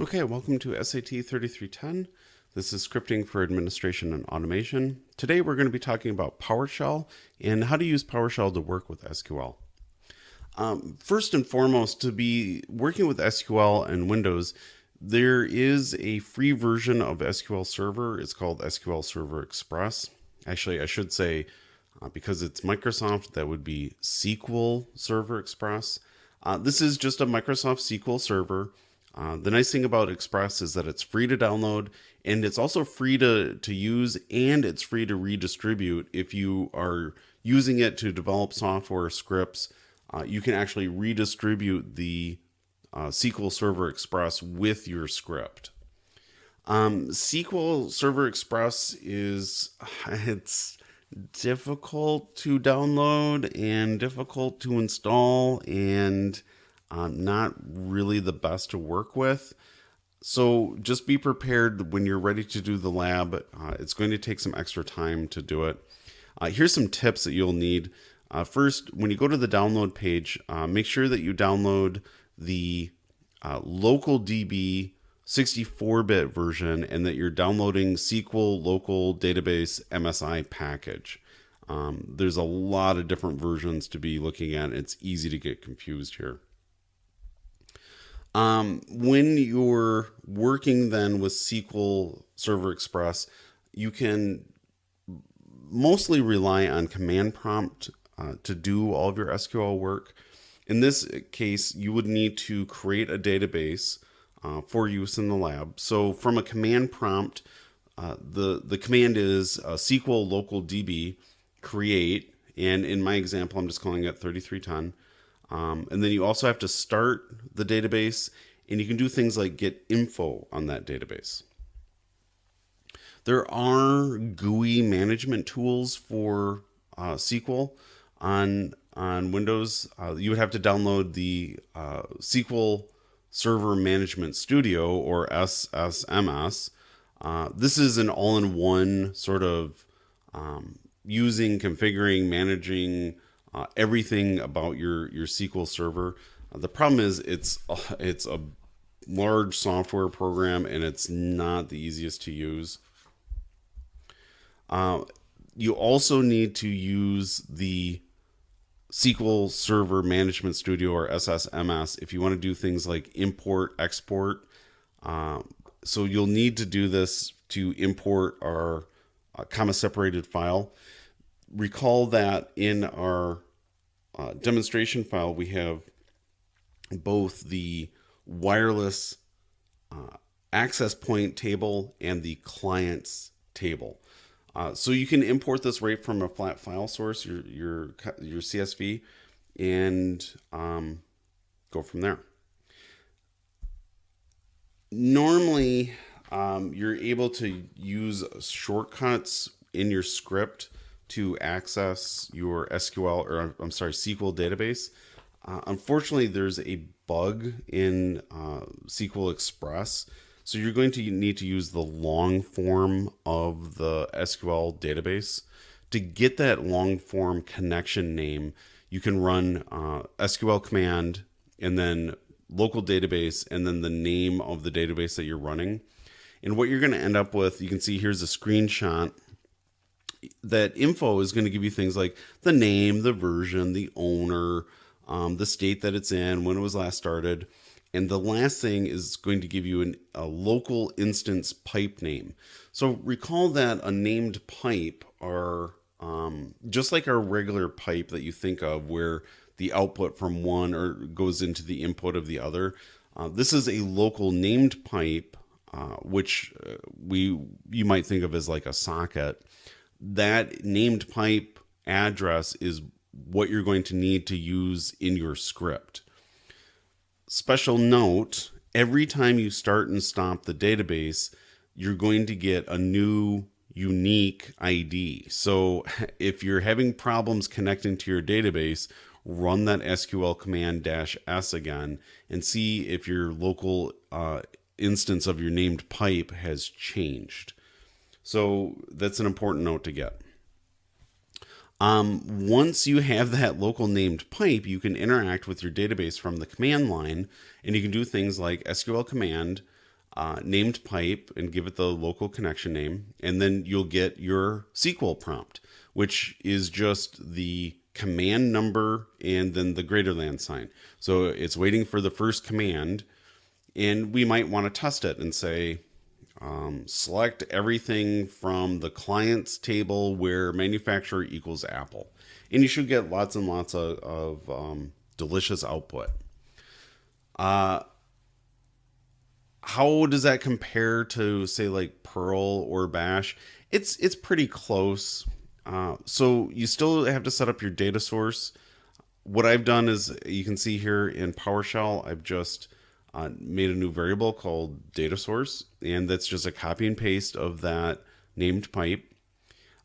Okay, welcome to SAT 3310. This is scripting for administration and automation. Today we're going to be talking about PowerShell and how to use PowerShell to work with SQL. Um, first and foremost, to be working with SQL and Windows, there is a free version of SQL Server. It's called SQL Server Express. Actually, I should say, uh, because it's Microsoft, that would be SQL Server Express. Uh, this is just a Microsoft SQL Server. Uh, the nice thing about Express is that it's free to download and it's also free to, to use and it's free to redistribute if you are using it to develop software scripts. Uh, you can actually redistribute the uh, SQL Server Express with your script. Um, SQL Server Express is it's difficult to download and difficult to install and uh, not really the best to work with. So just be prepared when you're ready to do the lab. Uh, it's going to take some extra time to do it. Uh, here's some tips that you'll need. Uh, first, when you go to the download page, uh, make sure that you download the uh, local DB 64-bit version and that you're downloading SQL local database MSI package. Um, there's a lot of different versions to be looking at. It's easy to get confused here. Um, when you're working then with SQL Server Express, you can mostly rely on command prompt uh, to do all of your SQL work. In this case, you would need to create a database uh, for use in the lab. So from a command prompt, uh, the, the command is uh, SQL local DB create, and in my example, I'm just calling it 3310. Um, and then you also have to start the database and you can do things like get info on that database. There are GUI management tools for uh, SQL on on Windows. Uh, you would have to download the uh, SQL Server Management Studio or SSMS. Uh, this is an all-in-one sort of um, using, configuring, managing uh, everything about your your SQL Server. Uh, the problem is it's uh, it's a large software program and it's not the easiest to use. Uh, you also need to use the SQL Server Management Studio or SSMS if you want to do things like import, export. Uh, so you'll need to do this to import our uh, comma separated file recall that in our uh, demonstration file, we have both the wireless uh, access point table and the clients table. Uh, so you can import this right from a flat file source, your your your CSV, and um, go from there. Normally, um, you're able to use shortcuts in your script to access your SQL or I'm sorry SQL database. Uh, unfortunately, there's a bug in uh, SQL Express, so you're going to need to use the long form of the SQL database. To get that long form connection name, you can run uh, SQL command and then local database and then the name of the database that you're running. And what you're going to end up with, you can see here's a screenshot that info is going to give you things like the name, the version, the owner, um, the state that it's in, when it was last started. And the last thing is going to give you an, a local instance pipe name. So recall that a named pipe are um, just like our regular pipe that you think of where the output from one or goes into the input of the other. Uh, this is a local named pipe, uh, which uh, we you might think of as like a socket that named pipe address is what you're going to need to use in your script. Special note, every time you start and stop the database, you're going to get a new unique ID. So if you're having problems connecting to your database, run that SQL command dash S again and see if your local uh, instance of your named pipe has changed. So that's an important note to get. Um, once you have that local named pipe, you can interact with your database from the command line, and you can do things like SQL command uh, named pipe and give it the local connection name, and then you'll get your SQL prompt, which is just the command number and then the greater than sign. So it's waiting for the first command, and we might want to test it and say, um, select everything from the client's table where manufacturer equals Apple. And you should get lots and lots of, of um, delicious output. Uh, how does that compare to say like Perl or Bash? It's it's pretty close. Uh, so you still have to set up your data source. What I've done is you can see here in PowerShell, I've just uh, made a new variable called data source, and that's just a copy and paste of that named pipe.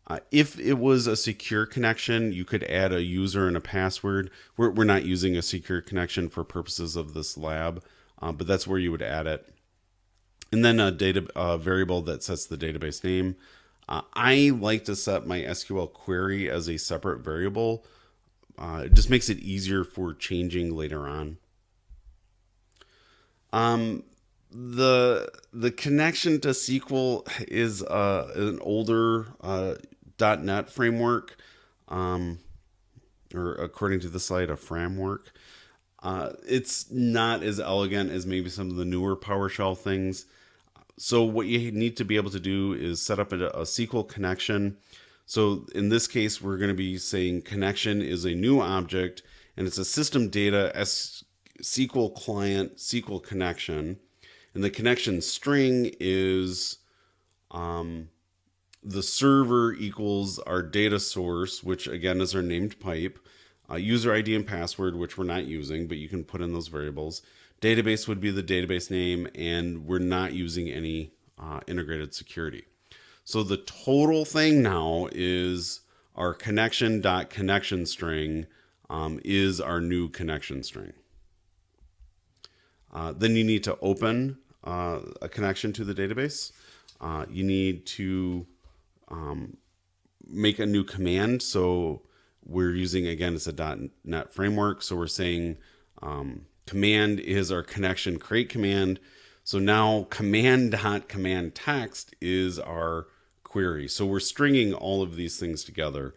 Uh, if it was a secure connection, you could add a user and a password. We're, we're not using a secure connection for purposes of this lab, uh, but that's where you would add it. And then a data uh, variable that sets the database name. Uh, I like to set my SQL query as a separate variable. Uh, it just makes it easier for changing later on. Um, the the connection to SQL is uh, an older uh, .NET framework, um, or according to the slide, a framework. Uh, it's not as elegant as maybe some of the newer PowerShell things. So what you need to be able to do is set up a, a SQL connection. So in this case, we're going to be saying connection is a new object, and it's a system data S SQL client SQL connection, and the connection string is um, the server equals our data source, which again is our named pipe, uh, user ID and password, which we're not using, but you can put in those variables. Database would be the database name, and we're not using any uh, integrated security. So the total thing now is our connection dot connection string um, is our new connection string. Uh, then you need to open uh, a connection to the database. Uh, you need to um, make a new command. So we're using, again, it's a .NET framework. So we're saying um, command is our connection create command. So now command dot command text is our query. So we're stringing all of these things together.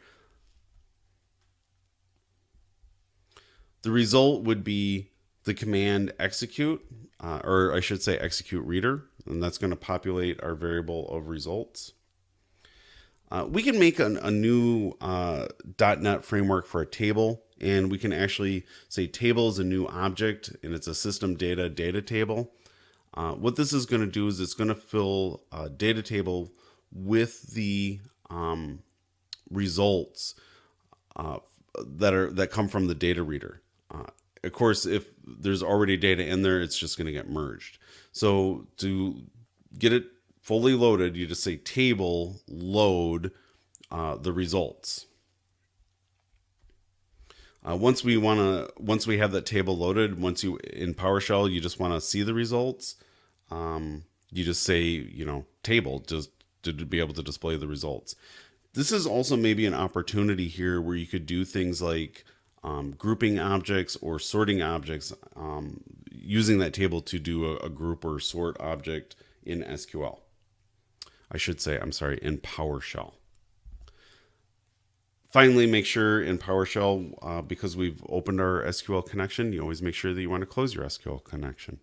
The result would be the command execute, uh, or I should say execute reader, and that's going to populate our variable of results. Uh, we can make an, a new uh, .NET framework for a table, and we can actually say table is a new object, and it's a system data data table. Uh, what this is going to do is it's going to fill a data table with the um, results uh, that are that come from the data reader. Of course, if there's already data in there, it's just going to get merged. So to get it fully loaded, you just say table load uh, the results. Uh, once we want to, once we have that table loaded, once you in PowerShell, you just want to see the results. Um, you just say, you know, table just to be able to display the results. This is also maybe an opportunity here where you could do things like um, grouping objects or sorting objects um, using that table to do a, a, group or sort object in SQL. I should say, I'm sorry, in PowerShell. Finally, make sure in PowerShell, uh, because we've opened our SQL connection, you always make sure that you want to close your SQL connection.